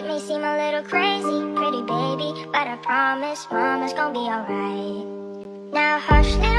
It may seem a little crazy, pretty baby But I promise mama's gonna be alright Now hush now.